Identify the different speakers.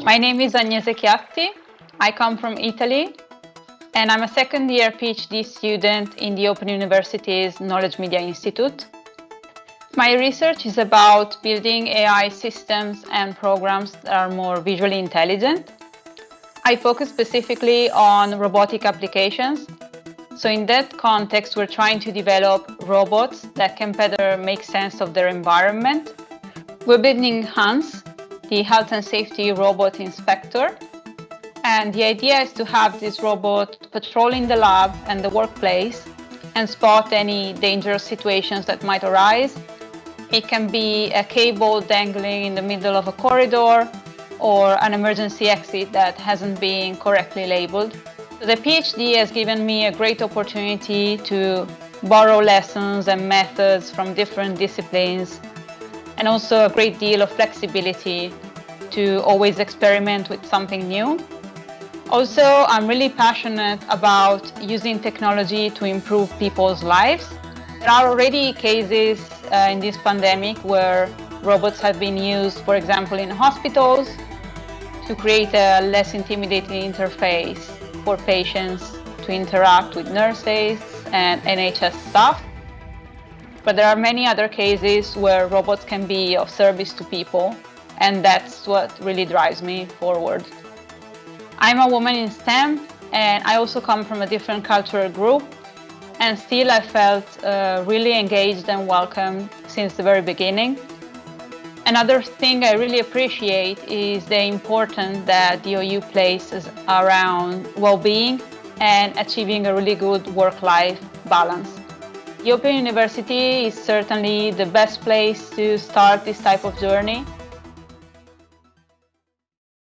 Speaker 1: My name is Agnese Chiatti. I come from Italy and I'm a second year PhD student in the Open University's Knowledge Media Institute. My research is about building AI systems and programs that are more visually intelligent. I focus specifically on robotic applications. So in that context, we're trying to develop robots that can better make sense of their environment. We're building Hans, the health and safety robot inspector. And the idea is to have this robot patrolling the lab and the workplace and spot any dangerous situations that might arise. It can be a cable dangling in the middle of a corridor or an emergency exit that hasn't been correctly labeled. The PhD has given me a great opportunity to borrow lessons and methods from different disciplines and also a great deal of flexibility to always experiment with something new. Also, I'm really passionate about using technology to improve people's lives. There are already cases uh, in this pandemic where robots have been used, for example, in hospitals to create a less intimidating interface for patients to interact with nurses and NHS staff. But there are many other cases where robots can be of service to people, and that's what really drives me forward. I'm a woman in STEM, and I also come from a different cultural group, and still I felt uh, really engaged and welcome since the very beginning. Another thing I really appreciate is the importance that the OU places around well-being and achieving a really good work-life balance. Open University is certainly the best place to start this type of journey